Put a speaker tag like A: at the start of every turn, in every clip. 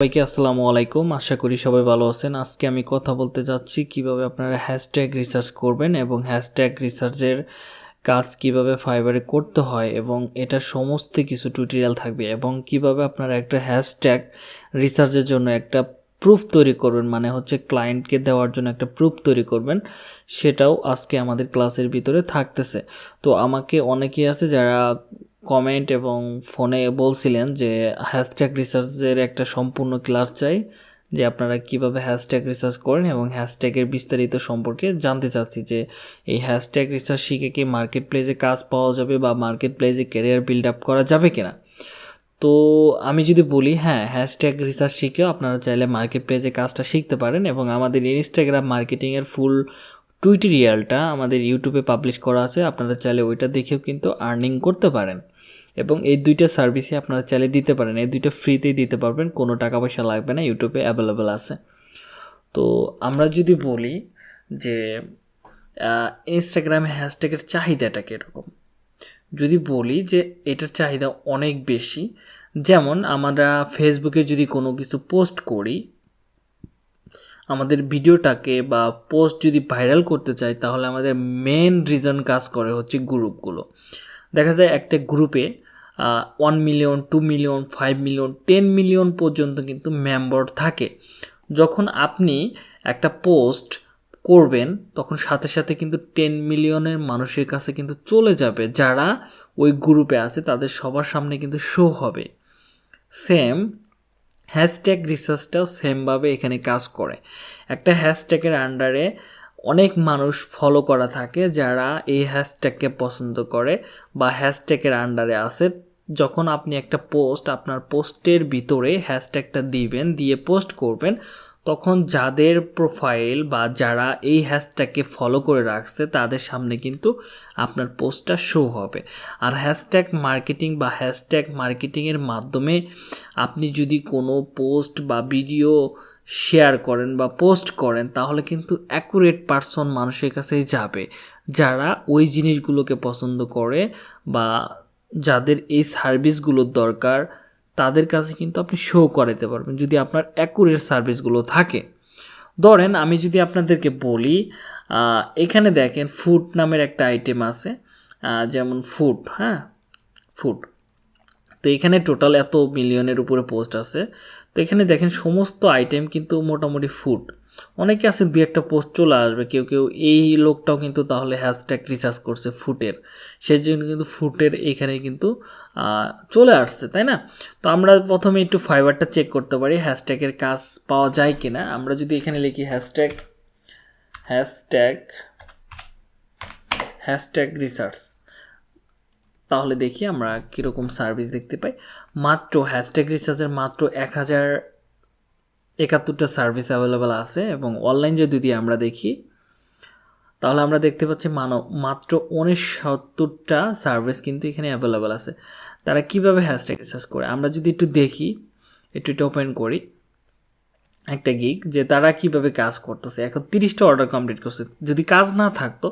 A: সবাইকে আসসালামু আলাইকুম। আশা করি সবাই ভালো আছেন। আজকে আমি কথা বলতে যাচ্ছি কীভাবে আপনারা হ্যাশট্যাগ রিসার্চ করবেন এবং হ্যাশট্যাগ রিসার্চের কাজ কীভাবে ফাইবারে করতে হয় এবং এটা সমস্ত কিছু টিউটোরিয়াল থাকবে এবং কীভাবে আপনারা একটা হ্যাশট্যাগ রিসার্চের জন্য একটা প্রুফ তৈরি করবেন মানে হচ্ছে ক্লায়েন্টকে দেওয়ার জন্য একটা প্রুফ তৈরি করবেন, সেটাও আজকে আমাদের ক্লাসের ভিতরে থাকতেছে। তো আমাকে অনেকেই আছে যারা কমেন্ট এবং ফোনে বলছিলেন যে হ্যাশট্যাগ রিসার্চের একটা সম্পূর্ণ ক্লাস চাই, যে আপনারা কীভাবে হ্যাশট্যাগ রিসার্চ করেন এবং হ্যাশট্যাগের বিস্তারিত সম্পর্কে জানতে চাচ্ছি যে, এই হ্যাশট্যাগ রিসার্চ শিখে কি মার্কেট প্লেসে কাজ পাওয়া যাবে বা মার্কেট প্লেসে ক্যারিয়ার বিল্ড আপ করা যাবে কিনা? তো আমি যদি বলি হ্যাঁ হ্যাশট্যাগ রিসার্চ শিখেও আপনারা চাইলে মার্কেট প্লেসে কাজটা শিখতে পারেন এবং আমাদের ইনস্টাগ্রাম মার্কেটিংয়ের ফুল টুইটোরিয়ালটা আমাদের ইউটিউবে পাবলিশ করা আছে, আপনারা চাইলে ওইটা দেখেও কিন্তু আর্নিং করতে পারেন। এবং এই দুইটা সার্ভিসই আপনারা চাইলে দিতে পারেন, এই দুইটা ফ্রিতেই দিতে পারবেন, কোনো টাকা পয়সা লাগবে না, ইউটিউবে অ্যাভেলেবেল আছে। তো আমরা যদি বলি যে ইনস্টাগ্রামে হ্যাশট্যাগের চাহিদাটা কীরকম? যদি বলি যে, এটার চাহিদা অনেক বেশি, যেমন আমরা ফেসবুকে যদি কোনো কিছু পোস্ট করি আমাদের ভিডিওটাকে বা পোস্ট যদি ভাইরাল করতে চাই, তাহলে আমাদের মেন রিজন কাজ করে হচ্ছে গ্রুপগুলো দেখা যায় একটা গ্রুপে one million two million five million ten million পর্যন্ত কিন্তু মেম্বার থাকে। যখন আপনি একটা পোস্ট করবেন, তখন সাথে সাথে কিন্তু টেন মিলিয়নের মানুষের কাছে কিন্তু চলে যাবে, যারা ওই গ্রুপে আছে, তাদের সবার সামনে কিন্তু শো হবে। সেম হ্যাশট্যাগ রিসার্চটাও সেমভাবে এখানে কাজ করে। একটা হ্যাশট্যাগের আন্ডারে অনেক মানুষ ফলো করা থাকে যারা এই হ্যাশট্যাগকে পছন্দ করে বা হ্যাশট্যাগের আন্ডারে আসে যখন আপনি একটা পোস্ট আপনার পোস্টের ভিতরে হ্যাশট্যাগটা দিবেন, দিয়ে পোস্ট করবেন তখন যাদের প্রোফাইল বা যারা এই হ্যাশট্যাগকে ফলো করে রাখছে, তাদের সামনে কিন্তু আপনার পোস্টটা শো হবে। আর হ্যাশট্যাগ মার্কেটিং বা হ্যাশট্যাগ মার্কেটিংয়ের মাধ্যমে আপনি যদি কোনো পোস্ট বা ভিডিও শেয়ার করেন বা পোস্ট করেন, তাহলে কিন্তু অ্যাকুরেট পারসন মানুষের কাছেই যাবে। যারা ওই জিনিসগুলোকে পছন্দ করে বা যাদের এই সার্ভিসগুলোর দরকার তাদের কাছে কিন্তু আপনি শো করাতে পারবেন যদি আপনার অ্যাকুরেট সার্ভিসগুলো থাকে। ধরেন আমি যদি আপনাদেরকে বলি এখানে দেখেন ফুড নামের একটা আইটেম আছে যেমন ফুড হ্যাঁ? ফুড তো এখানে টোটাল এত মিলিয়নের উপরে পোস্ট আছে। তো এখানে দেখেন সমস্ত আইটেম কিন্তু মোটামুটি ফুড অনেকে আছে দু একটা পোস্ট চলে আসবে, কেউ কেউ এই লোকটাও কিন্তু তাহলে হ্যাশট্যাগ রিচার্জ করছে ফুটের। সেই জন্য কিন্তু ফুটের এখানে কিন্তু চলে আসছে, তাই না? তো আমরা প্রথমে একটু ফাইবারটা চেক করতে পারি হ্যাশট্যাগের কাজ পাওয়া যায় কি না আমরা যদি এখানে লিখি হ্যাশট্যাগ হ্যাশট্যাগ হ্যাশট্যাগ রিসার্চ তাহলে দেখি আমরা কীরকম সার্ভিস দেখতে পাই। মাত্র হ্যাশট্যাগ রিসার্চের মাত্র এক হাজার একাত্তরটা সার্ভিস অ্যাভেলেবেল আছে এবং অনলাইন যদি আমরা দেখি, তাহলে আমরা দেখতে পাচ্ছি মানব মাত্র উনসত্তরটা সার্ভিস কিন্তু এখানে অ্যাভেলেবেল আছে। তারা কীভাবে হ্যাশট্যাগ রিসার্চ করে? আমরা যদি একটু দেখি, একটু এটা ওপেন করি, একটা গিক যে তারা কীভাবে কাজ করতেছে। এখন তিরিশটা অর্ডার কমপ্লিট করছে। যদি কাজ না থাকতো,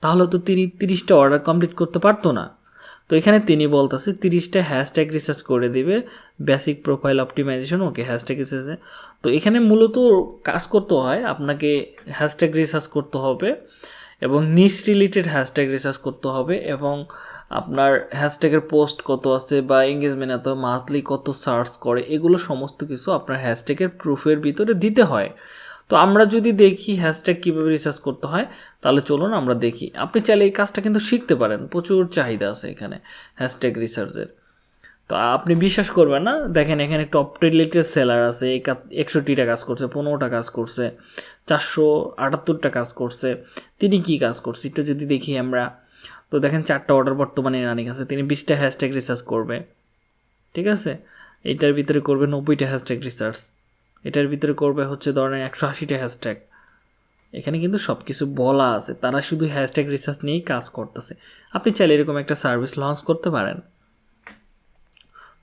A: তাহলে তো তিনি তিরিশটা অর্ডার কমপ্লিট করতে পারতো না। তো এখানে তিনি বলতেছে তিরিশটা হ্যাশট্যাগ রিসার্চ করে দিবে basic profile optimisation okay hashtag রিসার্চে তো এখানে মূলত কাজ করতে হয়, আপনাকে হ্যাশট্যাগ রিসার্চ করতে হবে এবং নিস রিলেটেড হ্যাশট্যাগ রিসার্চ করতে হবে এবং আপনার হ্যাশট্যাগের পোস্ট কত আছে বা এঙ্গেজমেন্ট এত মান্থলি কত সার্চ করে, এগুলো সমস্ত কিছু আপনার হ্যাশট্যাগের প্রুফের ভিতরে দিতে হয়। তো আমরা যদি দেখি হ্যাশট্যাগ কীভাবে রিসার্চ করতে হয়, তাহলে চলুন আমরা দেখি। আপনি চাইলে এই কাজটা কিন্তু শিখতে পারেন, প্রচুর চাহিদা আছে এখানে হ্যাশট্যাগ রিসার্চের তো আপনি বিশ্বাস করবেন না, দেখেন এখানে টপ রিলেটেড সেলার আছে একষট্টিটা কাজ করছে পনেরোটা কাজ করছে, চারশো আটাত্তরটা কাজ করছে, তিনি কি কাজ করছে? একটু যদি দেখি আমরা, তো দেখেন চারটা অর্ডার বর্তমানে রানিং আছে, তিনি বিশটা হ্যাশট্যাগ রিসার্চ করবে, ঠিক আছে? এটার ভিতরে করবে নব্বইটা হ্যাশট্যাগ রিসার্চ এটার ভিতরে করবে হচ্ছে ধরেন একশো আশিটা হ্যাশট্যাগ এখানে কিন্তু সব কিছু বলা আছে, তারা শুধু হ্যাশট্যাগ রিসার্চ নিয়েই কাজ করতেছে। আপনি চাইলে এরকম একটা সার্ভিস লঞ্চ করতে পারেন।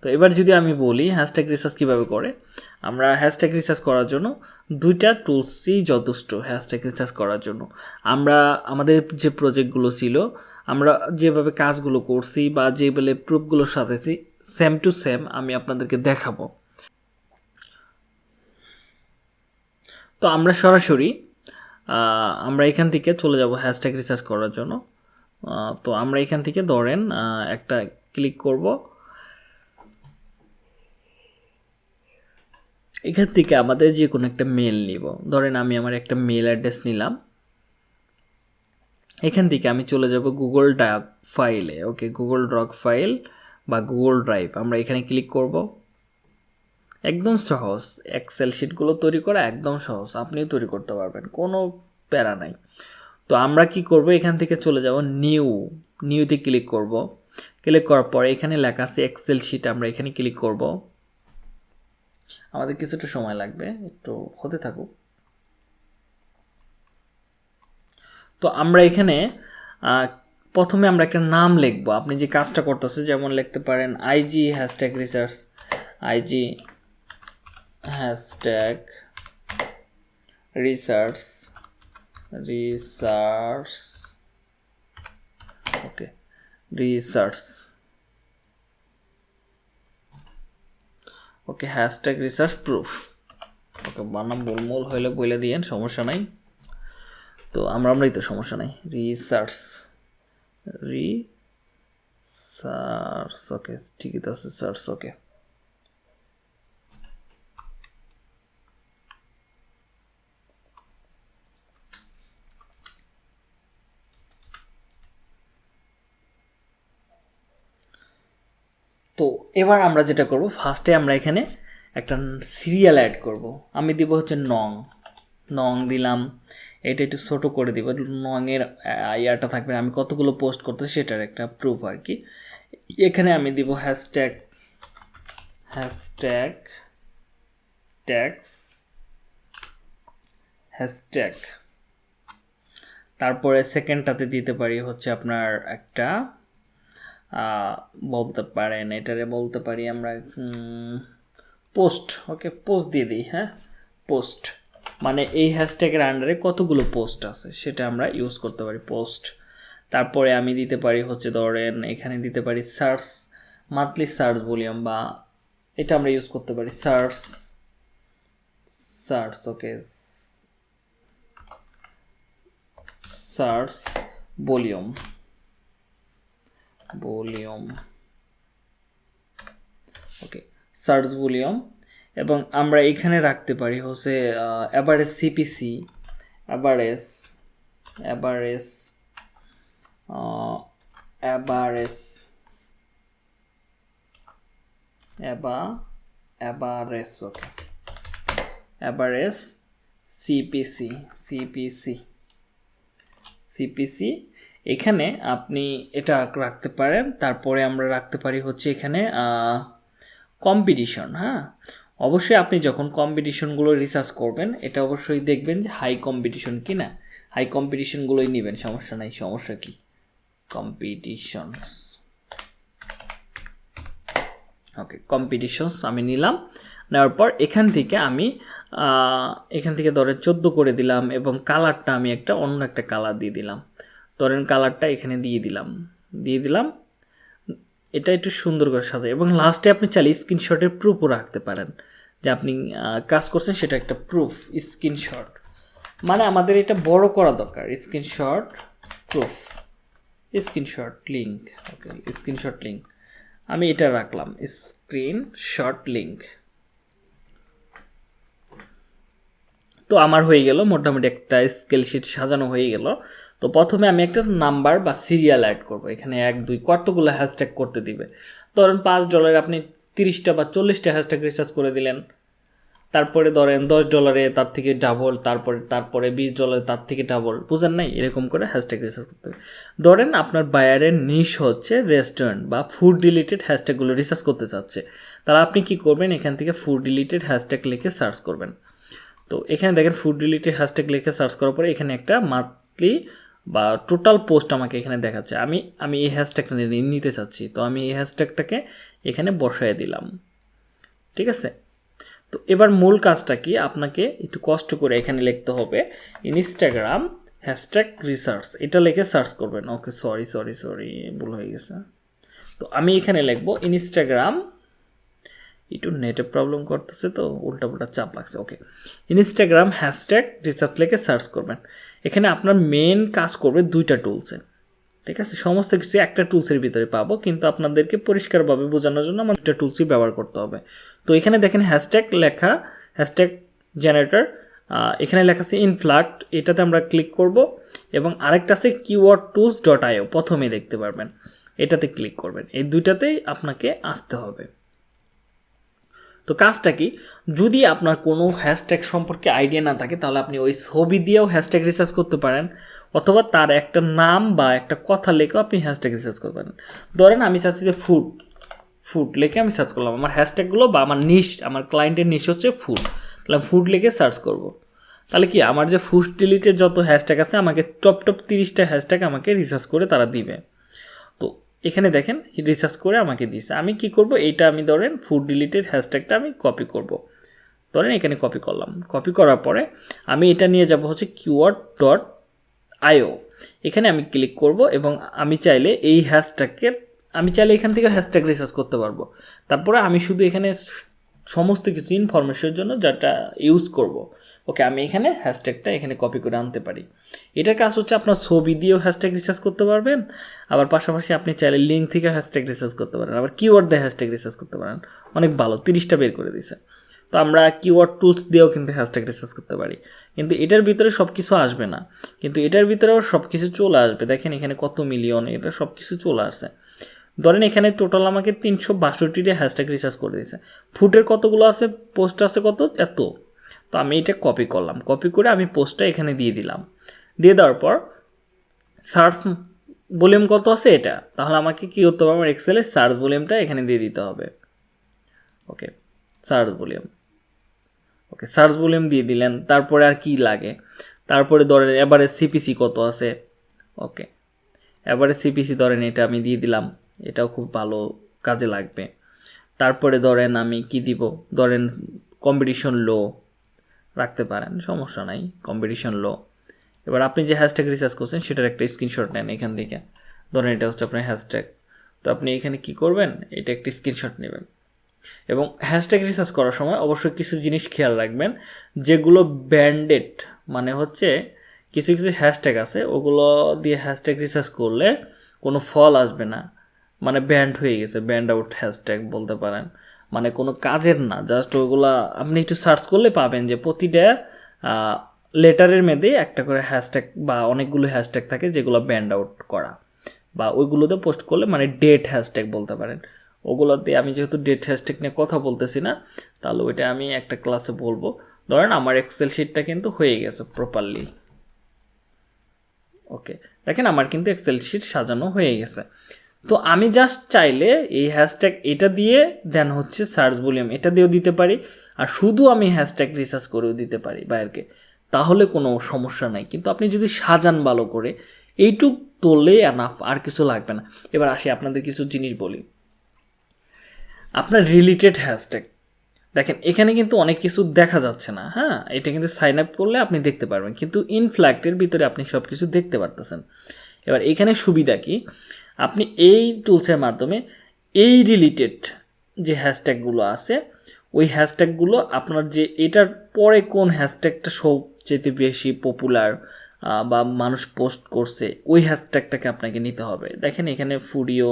A: তো এবার যদি আমি বলি হ্যাশট্যাগ রিসার্চ কীভাবে করে, আমরা হ্যাশট্যাগ রিসার্চ করার জন্য দুইটা টুলসই যথেষ্ট হ্যাশট্যাগ রিসার্চ করার জন্য। আমরা, আমাদের যে প্রজেক্টগুলো ছিল, আমরা যেভাবে কাজগুলো করছি বা যেভাবে প্রুফগুলো সাজাইছি সেম টু সেম আমি আপনাদেরকে দেখাবো। তো আমরা সরাসরি আমরা এখান থেকে চলে যাব হ্যাশট্যাগ রিসার্চ করার জন্য। তো আমরা এখান থেকে ধরেন একটা ক্লিক করব। এখান থেকে আমাদের যে কোনো একটা মেল নিব। ধরেন আমি আমার একটা মেল অ্যাড্রেস নিলাম। এখান থেকে আমি চলে যাব গুগল ডাক ফাইলে ওকে গুগল ড্রক ফাইল বা গুগল ড্রাইভ আমরা এখানে ক্লিক করব। একদম সহজ। এক্সেল শিটগুলো তৈরি করা একদম সহজ। আপনিও তৈরি করতে পারবেন। কোনো প্যারা নাই। তো আমরা কি করব? এখান থেকে চলে যাব নিউ। নিউতে ক্লিক করব। ক্লিক করার পরে এখানে লেখা আছে এক্সেল শিট আমরা এখানে ক্লিক করব। আমাদের কিছুটা সময় লাগবে। একটু হতে থাকুক। তো আমরা এখানে প্রথমে আমরা একটা নাম লিখব। আপনি যে কাজটা করতেছে, যেমন লিখতে পারেন IG hashtag research IG hashtag, research research, okay research, okay, hashtag, research, proof, okay, বানাম মূলমূল হইলে বলে দিয়েন, সমস্যা নাই। তো আমরা আমরাই তো, সমস্যা নাই। রিসার্চ রিসার্চ, ওকে, ঠিকই তো আছে, সার্চ, ওকে। তো এবার আমরা যেটা করব ফার্স্টে আমরা এখানে একটা সিরিয়াল অ্যাড করব। আমি দিব হচ্ছে নং। নং দিলাম। এটা একটু ছোটো করে দিব। নংয়ের ইয়াটা থাকবে। আমি কতগুলো পোস্ট করতে সেটার একটা প্রুফ আর কি। এখানে আমি দিব হ্যাশট্যাগ হ্যাশট্যাগ ট্যাক্স হ্যাশট্যাগ তারপরে সেকেন্ডটাতে দিতে পারি হচ্ছে আপনার একটা বলতে পারেন, এটারে বলতে পারি আমরা পোস্ট, ওকে, পোস্ট দিয়ে দিই হ্যাঁ? পোস্ট। মানে এই হ্যাশট্যাগের আন্ডারে কতগুলো পোস্ট আছে সেটা আমরা ইউজ করতে পারি, পোস্ট। তারপরে আমি দিতে পারি হচ্ছে ধরেন, এখানে দিতে পারি সার্চ, মান্থলি সার্চ ভলিউম বা এটা আমরা ইউজ করতে পারি, search search, okay, search volume. Volume. Okay search volume. এবং আমরা এখানে রাখতে পারি হচ্ছে average CPC average average average অ্যাবা average okay average CPC CPC CPC এখানে আপনি এটা রাখতে পারেন। তারপরে আমরা রাখতে পারি হচ্ছে এখানে কম্পিটিশন হ্যাঁ? অবশ্যই আপনি যখন কম্পিটিশনগুলো রিসার্চ করবেন, এটা অবশ্যই দেখবেন যে হাই কম্পিটিশন কি না হাই কম্পিটিশনগুলোই নেবেন, সমস্যা নাই। সমস্যা কি? কম্পিটিশনস ওকে কম্পিটিশনস আমি নিলাম। নেওয়ার পর এখান থেকে আমি এখান থেকে ধরে চোদ্দ করে দিলাম এবং কালারটা আমি একটা অন্য একটা কালার দিয়ে দিলাম। ধরেন কালারটা এখানে দিয়ে দিলাম। দিয়ে দিলাম। এটা একটু সুন্দর করে সাজাই। এবং লাস্টে আপনি চাইলে স্ক্রিনশটের প্রুফও রাখতে পারেন। যে আপনি কাজ করছেন, সেটা একটা প্রুফ স্ক্রিনশট মানে আমাদের এটা বড় করা দরকার। Screenshot proof screenshot link okay screenshot link আমি এটা রাখলাম। স্ক্রিনশট লিঙ্ক তো আমার হয়ে গেল। মোটামুটি একটা স্কেল শিট সাজানো হয়ে গেল। তো প্রথমে আমি একটা নাম্বার বা সিরিয়াল অ্যাড করব। এখানে এক, দুই কতগুলো হ্যাশট্যাগ করতে দিবে। ধরেন পাঁচ ডলারে আপনি তিরিশটা বা চল্লিশটা হ্যাশট্যাগ রিসার্চ করে দিলেন। তারপরে ধরেন দশ ডলারে তার থেকে ডাবল তারপরে তারপরে বিশ ডলারে তার থেকে ডাবল বুঝেন নাই? এরকম করে হ্যাশট্যাগ রিসার্চ করতে হবে। ধরেন আপনার বায়ারের নিশ হচ্ছে রেস্টুরেন্ট বা ফুড রিলেটেড হ্যাশট্যাগুলো রিসার্চ করতে চাচ্ছে। তাহলে আপনি কি করবেন? এখান থেকে ফুড রিলেটেড হ্যাশট্যাগ লিখে সার্চ করবেন। তো এখানে দেখেন ফুড রিলেটেড হ্যাশট্যাগ লিখে সার্চ করার পরে এখানে একটা মান্থলি বা টোটাল পোস্ট আমাকে এখানে দেখাচ্ছে। আমি আমি এই হ্যাশট্যাগটা নিতে চাচ্ছি। তো আমি এই হ্যাশট্যাগটাকে এখানে বসায় দিলাম। ঠিক আছে? তো এবার মূল কাজটা কি? আপনাকে একটু কষ্ট করে এখানে লিখতে হবে ইনস্টাগ্রাম হ্যাশট্যাগ রিসার্চ এটা লিখে সার্চ করবেন। ওকে সরি সরি সরি ভুল হয়ে গেছে। তো আমি এখানে লিখব ইনস্টাগ্রাম একটু নেটে প্রবলেম করতেছে তো, উল্টাপাল্টা চাপ লাগছে। ওকে ইনস্টাগ্রাম হ্যাশট্যাগ রিসার্চ লেখে সার্চ করবেন। এখানে আপনার মেন কাজ করবে দুইটা টুলসে ঠিক আছে? সমস্ত কিছু একটা টুলসের ভিতরে পাবো, কিন্তু আপনাদেরকে পরিষ্কারভাবে বোঝানোর জন্য আমার দুটা টুলসই ব্যবহার করতে হবে। তো এখানে দেখেন হ্যাশট্যাগ লেখা হ্যাশট্যাগ জেনারেটর এখানে লেখা আছে ইনফ্লাক্ট এটাতে আমরা ক্লিক করব এবং আরেকটা আছে কিওয়ার্ড টুলস ডট আইও প্রথমেই দেখতে পারবেন। এটাতে ক্লিক করবেন। এই দুইটাতেই আপনাকে আসতে হবে। তো কাজটা কি? যদি আপনার কোনো হ্যাশট্যাগ সম্পর্কে আইডিয়া না থাকে, তাহলে আপনি ওই ছবি দিয়েও হ্যাশট্যাগ রিসার্চ করতে পারেন, অথবা তার একটা নাম বা একটা কথা লেখেও আপনি হ্যাশট্যাগ রিসার্চ করতে পারেন। ধরেন আমি চাচ্ছি যে ফুড ফুড লিখে আমি সার্চ করলাম। আমার হ্যাশট্যাগুলো বা আমার নিশ আমার ক্লায়েন্টের নিশ হচ্ছে ফুড তাহলে আমি ফুড লেখে সার্চ করব। তাহলে কি? আমার যে ফুড ডিলিটের যত হ্যাশট্যাগ আছে, আমাকে টপ টপ তিরিশটা হ্যাশট্যাগ আমাকে রিসার্চ করে তারা দিবে। এখানে দেখেন রিসার্চ করে আমাকে দিছে আমি কি করব? এইটা আমি ধরেন ফুড ডিলিটের হ্যাশট্যাগটা আমি কপি করব। ধরেন এখানে কপি করলাম। কপি করার পরে আমি এটা নিয়ে যাব হচ্ছে কিওয়ার্ড ডট আইও এখানে আমি ক্লিক করব এবং আমি চাইলে এই হ্যাশট্যাগকে আমি চাইলে এখান থেকে হ্যাশট্যাগ রিসার্চ করতে পারব। তারপরে আমি শুধু এখানে সমস্ত কিছু ইনফরমেশনের জন্য যেটা ইউজ করব। ওকে আমি এখানে হ্যাশট্যাগটা এখানে কপি করে আনতে পারি। এটার কাজ হচ্ছে আপনার ছবি দিয়েও হ্যাশট্যাগ রিসার্চ করতে পারবেন, আবার পাশাপাশি আপনি চাইলে লিঙ্ক থেকে হ্যাশট্যাগ রিসার্চ করতে পারেন, আবার কিওয়ার্ড দিয়ে হ্যাশট্যাগ রিসার্চ করতে পারেন। অনেক ভালো, তিরিশটা বের করে দিয়েছে। তো আমরা কিওয়ার্ড টুলস দিয়েও কিন্তু হ্যাশট্যাগ রিসার্চ করতে পারি। কিন্তু এটার ভিতরে সব কিছু আসবে না। কিন্তু এটার ভিতরেও সব কিছু চলে আসবে। দেখেন এখানে কত মিলিয়ন এটা সব কিছু চলে আসছে। ধরেন এখানে টোটাল আমাকে তিনশো বাষট্টিটা হ্যাশট্যাগ রিসার্চ করে দিয়েছে। ফুটের কতগুলো আছে? পোস্ট আছে কত? এত। তো আমি এটা কপি করলাম। কপি করে আমি পোস্টটা এখানে দিয়ে দিলাম। দিয়ে দেওয়ার পর সার্চ ভলিউম কত আছে এটা? তাহলে আমাকে কী করতে হবে আমার এক্সেলের সার্চ ভলিউমটা এখানে দিয়ে দিতে হবে। Okay search volume okay search volume দিয়ে দিলেন। তারপরে আর কি লাগে? তারপরে ধরেন এবারে সিপিসি কত আছে? ওকে এবারে সিপিসি ধরেন এটা আমি দিয়ে দিলাম। এটাও খুব ভালো কাজে লাগবে। তারপরে ধরেন আমি কি দিব? ধরেন কম্পিটিশন লো রাখতে পারেন, সমস্যা নাই কম্পিটিশন লো এবার আপনি যে হ্যাশট্যাগ রিসার্চ করছেন, সেটার একটা স্ক্রিনশট নেন এখান থেকে। ধরেন এটা হচ্ছে আপনার হ্যাশট্যাগ তো আপনি এখানে কি করবেন? এটা একটি স্ক্রিনশট নেবেন। এবং হ্যাশট্যাগ রিসার্চ করার সময় অবশ্যই কিছু জিনিস খেয়াল রাখবেন, যেগুলো ব্যান্ডেড মানে হচ্ছে কিছু কিছু হ্যাশট্যাগ আছে, ওগুলো দিয়ে হ্যাশট্যাগ রিসার্চ করলে কোনো ফল আসবে না। মানে ব্যান্ড হয়ে গেছে ব্যান্ড আউট হ্যাশট্যাগ বলতে পারেন। মানে কোনো কাজের না জাস্ট ওগুলা আপনি একটু সার্চ করলে পাবেন যে প্রতিটা লেটারের মধ্যে একটা করে হ্যাশট্যাগ বা অনেকগুলো হ্যাশট্যাগ থাকে যেগুলো ব্যান্ড আউট করা। বা ওইগুলোতে পোস্ট করলে মানে ডেট হ্যাশট্যাগ বলতে পারেন। ওগুলোতে আমি যেহেতু ডেট হ্যাশট্যাগ নিয়ে কথা বলতেছি না, তাহলে ওইটা আমি একটা ক্লাসে বলব। ধরেন আমার এক্সেল শিটটা কিন্তু হয়ে গেছে প্রপারলি ওকে দেখেন আমার কিন্তু এক্সেল শিট সাজানো হয়ে গেছে। তো আমি জাস্ট চাইলে এই হ্যাশট্যাগ এটা দিয়ে দেন হচ্ছে সার্চ ভলিউম এটা দিয়েও দিতে পারি। আর শুধু আমি হ্যাশট্যাগ রিসার্চ করেও দিতে পারি বাইরকে। তাহলে কোনো সমস্যা নাই। কিন্তু আপনি যদি সাজান ভালো করে, এইটুক তোললে এনাফ আর কিছু লাগবে না। এবার আসি আপনাদের কিছু জিনিস বলি। আপনার রিলেটেড হ্যাশট্যাগ দেখেন, এখানে কিন্তু অনেক কিছু দেখা যাচ্ছে না হ্যাঁ? এটা কিন্তু সাইন আপ করলে আপনি দেখতে পারবেন। কিন্তু ইনফ্ল্যাক্টের ভিতরে আপনি সব কিছু দেখতে পারতেছেন। এবার এখানে সুবিধা কি? আপনি এই টুলসের মাধ্যমে এই রিলেটেড যে হ্যাশট্যাগুলো আছে, ওই হ্যাশট্যাগুলো আপনার যে এটার পরে কোন হ্যাশট্যাগটা সবচেয়ে বেশি পপুলার বা মানুষ পোস্ট করছে, ওই হ্যাশট্যাগটাকে আপনাকে নিতে হবে। দেখেন এখানে ফুডিও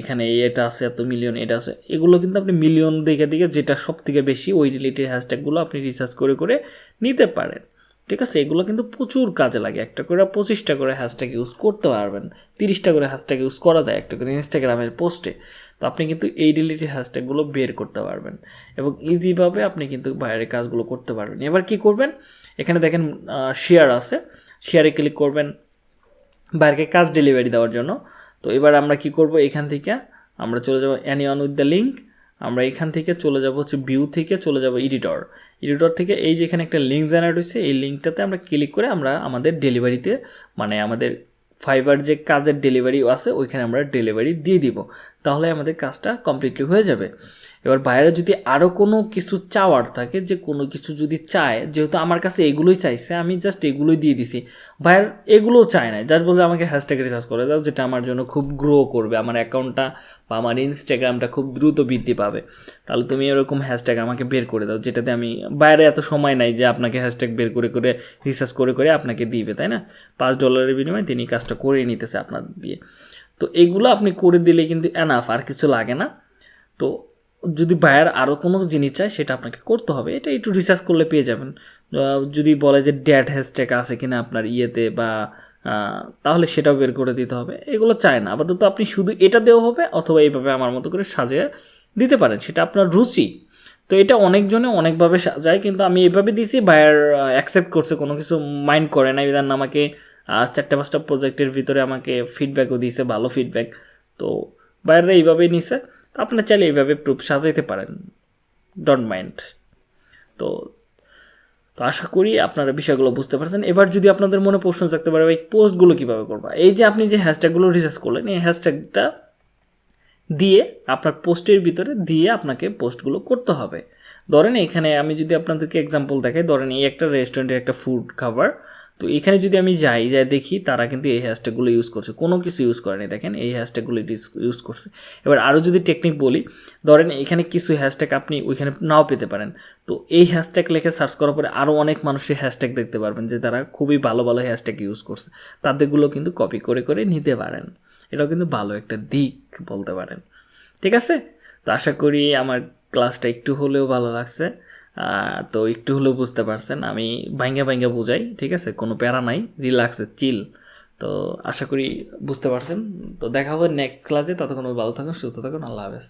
A: এখানে এটা আছে, এত মিলিয়ন এটা আছে, এগুলো কিন্তু আপনি মিলিয়ন দেখে দিকে যেটা সব থেকে বেশি ওই রিলেটেড হ্যাশট্যাগুলো আপনি রিসার্চ করে করে নিতে পারেন। ঠিক আছে, এগুলো কিন্তু প্রচুর কাজে লাগে। একটা করে পঁচিশটা করে হ্যাশট্যাগ ইউজ করতে পারবেন। তিরিশটা করে হ্যাশট্যাগ ইউজ করা যায় একটা করে ইনস্টাগ্রামের পোস্টে তো আপনি কিন্তু এই রিলেটেড হ্যাশট্যাগুলো বের করতে পারবেন। এবং ইজিভাবে আপনি কিন্তু বাইরের কাজগুলো করতে পারবেন। এবার কি করবেন? এখানে দেখেন শেয়ার আছে। শেয়ারে ক্লিক করবেন বাইরেকে কাজ ডেলিভারি দেওয়ার জন্য। তো এবার আমরা কি করব? এখান থেকে আমরা চলে যাব অ্যানিওয়ান উইথ দ্য লিঙ্ক আমরা এখান থেকে চলে যাব হচ্ছে ভিউ থেকে চলে যাব এডিটর এডিটর থেকে এই যেখানে একটা লিঙ্ক জেনারেট হয়েছে, এই লিঙ্কটাতে আমরা ক্লিক করে আমরা আমাদের ডেলিভারিতে মানে আমাদের ফাইবার যে কাজের ডেলিভারি আছে, ওইখানে আমরা ডেলিভারি দিয়ে দিব। তাহলে আমাদের কাজটা কমপ্লিটলি হয়ে যাবে। এবার বাইরে যদি আরও কোনো কিছু চাওয়ার থাকে, যে কোনো কিছু যদি চায়, যেহেতু আমার কাছে এগুলোই চাইছে, আমি জাস্ট এগুলোই দিয়ে দিছি। বাইরের এগুলোও চায় না জাস্ট বলতে আমাকে হ্যাশট্যাগ রিচার্জ করে দাও, যেটা আমার জন্য খুব গ্রো করবে, আমার অ্যাকাউন্টটা বা আমার ইনস্টাগ্রামটা খুব দ্রুত বৃদ্ধি পাবে। তাহলে তুমি এরকম হ্যাশট্যাগ আমাকে বের করে দাও, যেটাতে আমি বাইরে এত সময় নাই যে আপনাকে হ্যাশট্যাগ বের করে করে রিসার্চ করে করে আপনাকে দিবে, তাই না? পাঁচ ডলারের বিনিময়ে তিনি কাজটা করে নিতেছে আপনার দিয়ে। তো এগুলো আপনি করে দিলে কিন্তু এনাফ আর কিছু লাগে না। তো যদি বায়ার আরও কোনো জিনিস চায়, সেটা আপনাকে করতে হবে। এটা একটু রিসার্চ করলে পেয়ে যাবেন। যদি বলে যে ড্যাট হ্যাশট্যাগ আছে কিনা আপনার ইয়েতে বা তাহলে সেটাও বের করে দিতে হবে। এগুলো চায় না। আপাতত আপনি শুধু এটা দেওয়া হবে, অথবা এইভাবে আমার মতো করে সাজিয়ে দিতে পারেন। সেটা আপনার রুচি। তো এটা অনেকজনে অনেকভাবে সাজায়, কিন্তু আমি এভাবে দিছি বায়ার অ্যাকসেপ্ট করছে, কোনো কিছু মাইন্ড করে না ইদান আমাকে চারটে পাঁচটা প্রজেক্টের ভিতরে আমাকে ফিডব্যাকও দিয়েছে, ভালো ফিডব্যাক তো বাইরে এইভাবেই নিছে। তো আপনার চাইলে এইভাবে প্রুফ সাজাইতে পারেন। ডোন্ট মাইন্ড তো তো আশা করি আপনারা বিষয়গুলো বুঝতে পারছেন। এবার যদি আপনাদের মনে প্রশ্ন থাকতে পারে এই পোস্টগুলো কীভাবে করবা? এই যে আপনি যে হ্যাশট্যাগুলো রিসার্চ করলেন, এই হ্যাশট্যাগটা দিয়ে আপনার পোস্টের ভিতরে দিয়ে আপনাকে পোস্টগুলো করতে হবে। ধরেন এখানে আমি যদি আপনাদেরকে এক্সাম্পল দেখাই, ধরেন এই একটা রেস্টুরেন্টের একটা ফুড খাবার তো এখানে যদি আমি যাই যাই দেখি তারা কিন্তু এই হ্যাশট্যাগুলো ইউজ করছে। কোনো কিছু ইউজ করেনি দেখেন, এই হ্যাশট্যাগুলো ইউজ করছে। এবার আরও যদি টেকনিক বলি, ধরেন এখানে কিছু হ্যাশট্যাগ আপনি ওইখানে নাও পেতে পারেন। তো এই হ্যাশট্যাগ লিখে সার্চ করার পরে আরও অনেক মানুষের হ্যাশট্যাগ দেখতে পারবেন যে তারা খুবই ভালো ভালো হ্যাশট্যাগ ইউজ করছে। তাদেরগুলো কিন্তু কপি করে করে নিতে পারেন। এটাও কিন্তু ভালো একটা দিক বলতে পারেন। ঠিক আছে? তো আশা করি আমার ক্লাসটা একটু হলেও ভালো লাগছে। তো একটু হলেও বুঝতে পারছেন, আমি ভাঙ্গা ভাঙ্গা বুঝাই, ঠিক আছে? কোনো প্যারা নাই রিল্যাক্সে চিল তো আশা করি বুঝতে পারছেন। তো দেখা হবে নেক্সট ক্লাসে ততক্ষণ ভালো থাকুন, সুস্থ থাকুন, আল্লাহ হাফেজ।